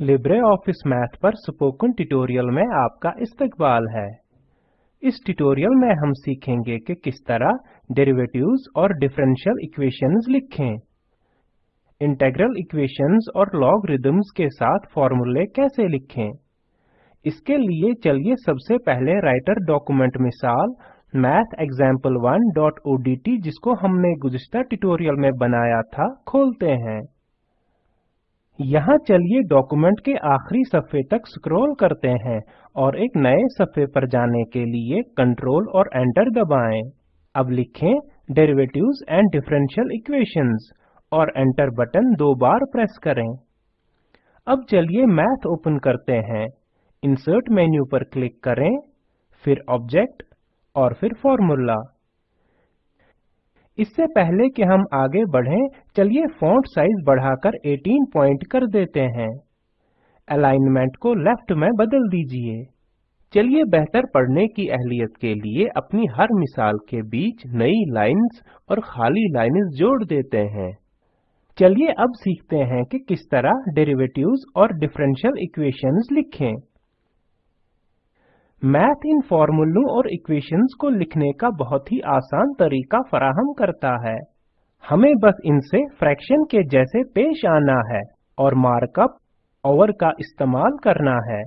Libre office Math पर spoken tutorial में आपका इस्तकबाल है। इस ट्यूटोरियल में हम सीखेंगे कि किस तरह डेरिवेटिव्स और डिफरेंशियल इक्वेशंस लिखें। इंटीग्रल इक्वेशंस और लॉगरिदम्स के साथ फॉर्मूले कैसे लिखें। इसके लिए चलिए सबसे पहले राइटर डॉक्यूमेंट मिसाल mathexample1ओडीटी जिसको हमने गुज़श्ता ट्यूटोरियल में बनाया था, खोलते हैं। यहाँ चलिए डॉक्यूमेंट के आखिरी सफ़े तक स्क्रॉल करते हैं और एक नए सफ़े पर जाने के लिए कंट्रोल और एंटर दबाएँ। अब लिखें डेरिवेटिव्स एंड डिफरेंशियल इक्वेशंस और एंटर बटन दो बार प्रेस करें। अब चलिए मैथ ओपन करते हैं। इंसर्ट मेन्यू पर क्लिक करें, फिर ऑब्जेक्ट और फिर फॉर्मूला इससे पहले कि हम आगे बढ़ें, चलिए फॉन्ट साइज़ बढ़ाकर 18 पॉइंट कर देते हैं। अलाइनमेंट को लेफ़्ट में बदल दीजिए। चलिए बेहतर पढ़ने की अहलियत के लिए अपनी हर मिसाल के बीच नई लाइंस और खाली लाइंस जोड़ देते हैं। चलिए अब सीखते हैं कि किस तरह डेरिवेटिव्स और डिफरेंशियल इक्वेशंस लिखें। मैथ इन फॉर्मूलों और इक्वेशंस को लिखने का बहुत ही आसान तरीका फराहम करता है। हमें बस इनसे फ्रैक्शन के जैसे पेश आना है और मार्कअप ओवर का इस्तेमाल करना है।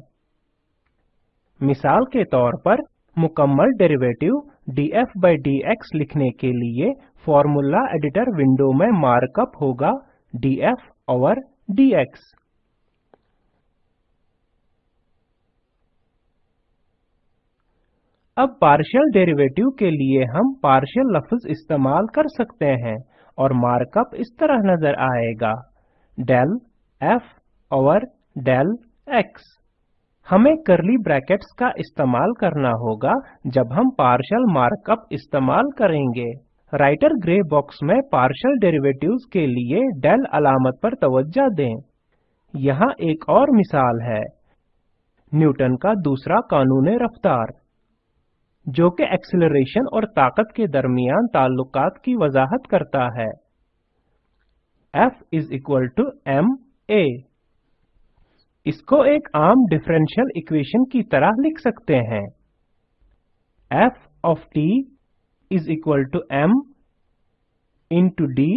मिसाल के तौर पर, मुकम्मल डेरिवेटिव df by dx लिखने के लिए फॉर्मूला एडिटर विंडो में मार्कअप होगा df ओवर dx अब पार्शियल डेरिवेटिव के लिए हम पार्शियल लफ्ज इस्तेमाल कर सकते हैं और मार्कअप इस तरह नज़र आएगा। del f over del x हमें करली ब्रैकेट्स का इस्तेमाल करना होगा जब हम पार्शियल मार्कअप इस्तेमाल करेंगे। राइटर ग्रे बॉक्स में पार्शियल डेरिवेटिव्स के लिए डेल अलामत पर तवज्जो दें। यहाँ एक और मिसाल है। न्यूटन का दूसरा कानून रफ्तार। जो कि एक्सीलरेशन और ताकत के दरमियान ताल्लुकात की वजाहत करता है। F is equal to m a इसको एक आम डिफरेंशियल इक्वेशन की तरह लिख सकते हैं। F of t is equal to m into d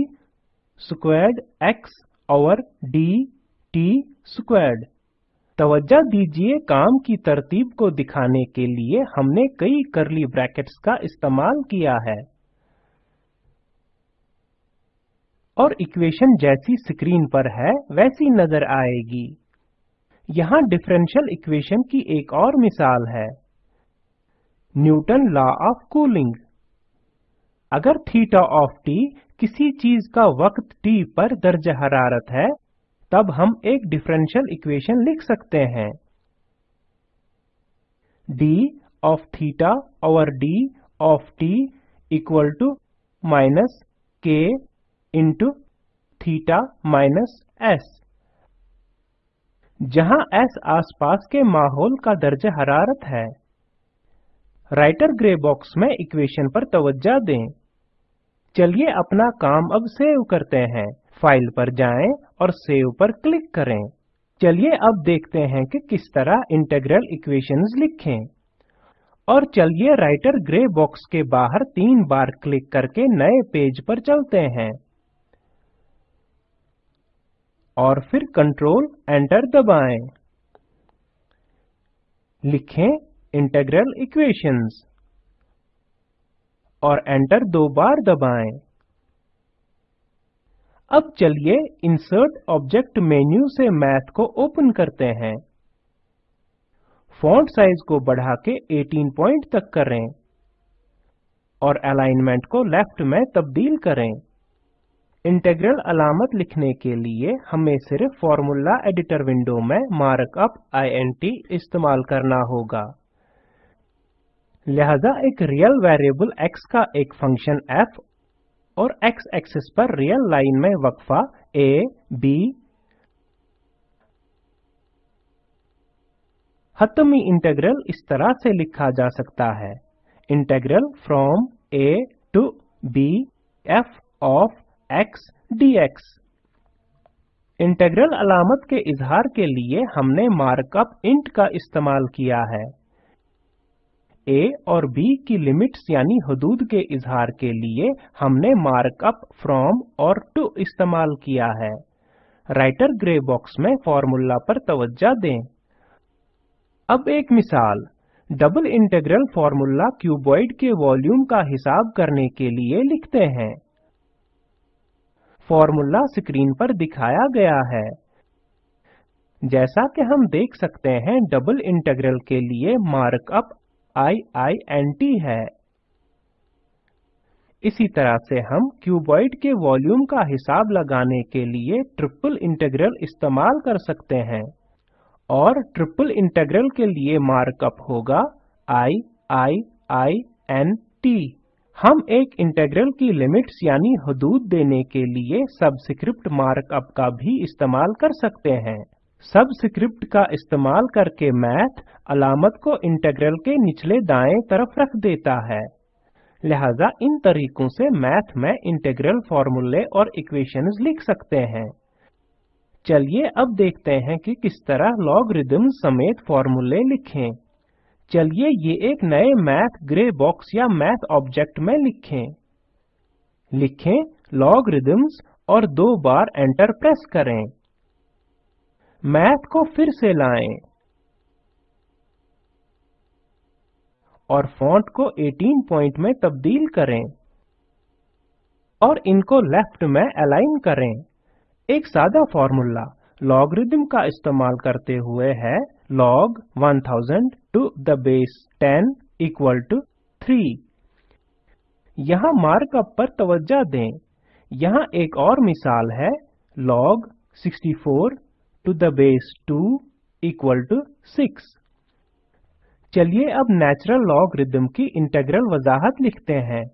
squared x over d t squared तवज्जो दीजिए काम की तरतीब को दिखाने के लिए हमने कई करली ब्रैकेट्स का इस्तेमाल किया है। और इक्वेशन जैसी स्क्रीन पर है, वैसी नज़र आएगी। यहाँ डिफरेंशियल इक्वेशन की एक और मिसाल है। Newton law of cooling. अगर थीटा ऑफ़ टी किसी चीज़ का वक्त टी पर दर्ज हरारत है तब हम एक डिफरेंशियल इक्वेशन लिख सकते हैं। D of theta over d of t equal to minus k into theta minus s जहाँ s आसपास के माहौल का दर्ज हरारत है। राइटर ग्रे बॉक्स में इक्वेशन पर तवज्जो दें। चलिए अपना काम अब सेव करते हैं। फ़ाइल पर जाएँ और सेव पर क्लिक करें। चलिए अब देखते हैं कि किस तरह इंटीग्रल इक्वेशंस लिखें। और चलिए राइटर ग्रे बॉक्स के बाहर तीन बार क्लिक करके नए पेज पर चलते हैं। और फिर कंट्रोल एंटर दबाएँ। लिखें इंटीग्रल इक्वेशंस और एंटर दो बार दबाएँ। अब चलिए इंसर्ट ऑब्जेक्ट मेन्यू से मैथ को ओपन करते हैं। फॉन्ट साइज़ को बढ़ा के 18 पॉइंट तक करें और अलाइनमेंट को लेफ़्ट में तब्दील करें। इंटीग्रल अलामत लिखने के लिए हमें सिर्फ़ फॉर्मूला एडिटर विंडो में मार्कअप इंट इस्तेमाल करना होगा। लिहाजा एक रियल वेरिएबल x का एक फ़ंक्शन f और x एक्सिस पर रियल लाइन में वक्फा a, b हतमी इंटीग्रल इस तरह से लिखा जा सकता है। Integral from a to b f of x dx integral अलामत के इजहार के लिए हमने मार्कअप इंट का इस्तेमाल किया है। A और b की लिमिट्स यानी हदूद के इजहार के लिए हमने मार्कअप फ्रॉम और टू इस्तेमाल किया है। राइटर ग्रे बॉक्स में फॉर्मूला पर तवज्जो दें। अब एक मिसाल। डबल इंटीग्रल फॉर्मूला क्यूबॉइड के वॉल्यूम का हिसाब करने के लिए लिखते हैं। फॉर्मूला स्क्रीन पर दिखाया गया है। जैसा कि हम देख सकते हैं डबल इंटीग्रल के लिए मार्कअप टी है। इसी तरह से हम क्यूबॉइड के वॉल्यूम का हिसाब लगाने के लिए ट्रिपल इंटीग्रल इस्तेमाल कर सकते हैं। और ट्रिपल इंटीग्रल के लिए मार्कअप होगा आई आई आई एन टी हम एक इंटीग्रल की लिमिट्स यानी हदूद देने के लिए सबस्क्रिप्ट मार्कअप का भी इस्तेमाल कर सकते हैं। सबस्क्रिप्ट का इस्तेमाल करके मैथ अलामत को इंटीग्रल के निचले दाएँ तरफ़ रख देता है। लिहाजा इन तरीकों से मैथ में इंटीग्रल फॉर्मूले और इक्वेशंस लिख सकते हैं। चलिए अब देखते हैं कि किस तरह लॉगरिदम समेत फॉर्मूले लिखें। चलिए ये एक नए मैथ ग्रे बॉक्स या मैथ ऑब्जेक्ट में लिखें। लिखें लॉगरिदम्स और दो बार एंटर प्रेस करें। मैथ को फिर से लाएँ। और फॉन्ट को 18 पॉइंट में तब्दील करें। और इनको लेफ़्ट में अलाइन करें। एक सादा फॉर्मूला लॉगरिदम का इस्तेमाल करते हुए है। log 1000 to the base 10 equal to 3 यहाँ मार्कअप पर तवज्जो दें। यहाँ एक और मिसाल है। log 64 to the base 2 equal to 6 चलिए अब नेचुरल लॉगरिथम की इंटीग्रल वजाहत लिखते हैं।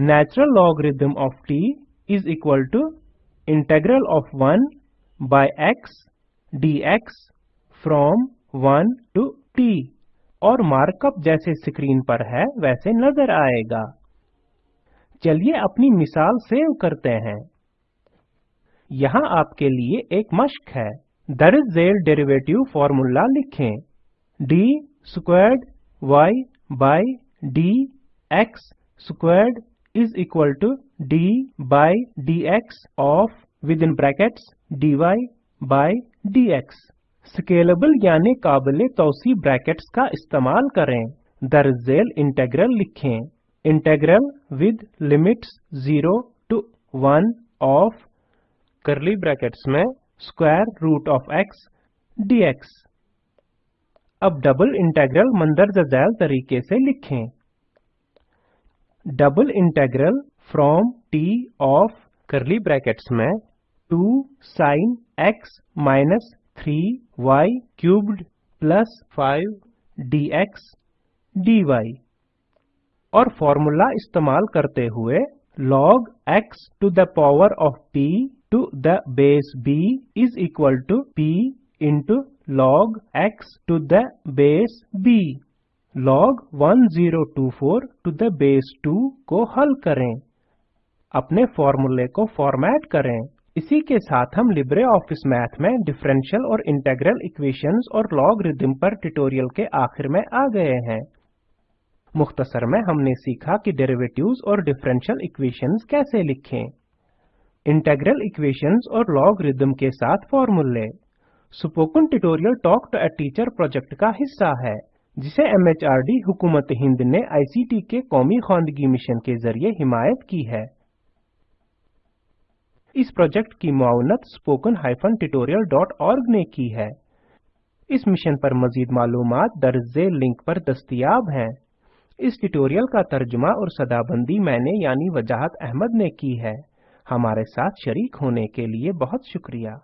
Natural logarithm of t is equal to integral of 1 by x dx from 1 to t और मार्कअप जैसे स्क्रीन पर है, वैसे नज़र आएगा। चलिए अपनी मिसाल सेव करते हैं। यहाँ आपके लिए एक मश्क है। दरज झेल डेरिवेटिव फॉर्मूला लिखें। D squared y by x squared is equal to d by dx of within brackets dy by dx scalable यानी काबिल तोसी ब्रैकेट्स का इस्तेमाल करें। दरजेल इंटेग्रल लिखें। Integral with limits 0 to 1 of curly brackets में square root of x dx अब डबल इंटेग्रल मंदरजा झैल तरीके से लिखें। Double integral from t of curly brackets में 2 sin x minus 3y cubed plus 5 dx dy और फॉर्मूला इस्तेमाल करते हुए log x to the power of p to the base b is equal to p into log x to the base b. Log 1024 to the base 2 को हल करें। अपने फॉर्मूले को फॉर्मेट करें। इसी के साथ हम लिब्रे ऑफ़िस मैथ में डिफरेंशियल और इंटेग्रल इक्वेशंस और लॉगरिदम पर ट्यूटोरियल के आखिर में आ गए हैं। मुख्तसर में हमने सीखा कि डेरिवेटिव्स और डिफरेंशियल इक्वेशंस कैसे लिखें। इंटेग्रल इक्वेशंस और लॉगरिदम के साथ फॉर्मूले spoken tutorial talk to a teacher project का हिस्सा है, जिसे एमएचआरडी हुकूमत हिंद ने आईसीटी के कौमी खानदगी मिशन के ज़रिए हिमायत की है। इस प्रोजेक्ट की मुआवनत डॉट ऑर्ग ने की है। इस मिशन पर मजीद मालूमात दर्ज लिंक पर दस्तियाब हैं। इस ट्यूटोरियल का तर्जुमा और सदाबंदी मैंने यानी वजाहत अहमद ने की है। हमारे साथ शरीक होने के लिए बहुत शुक्रिया।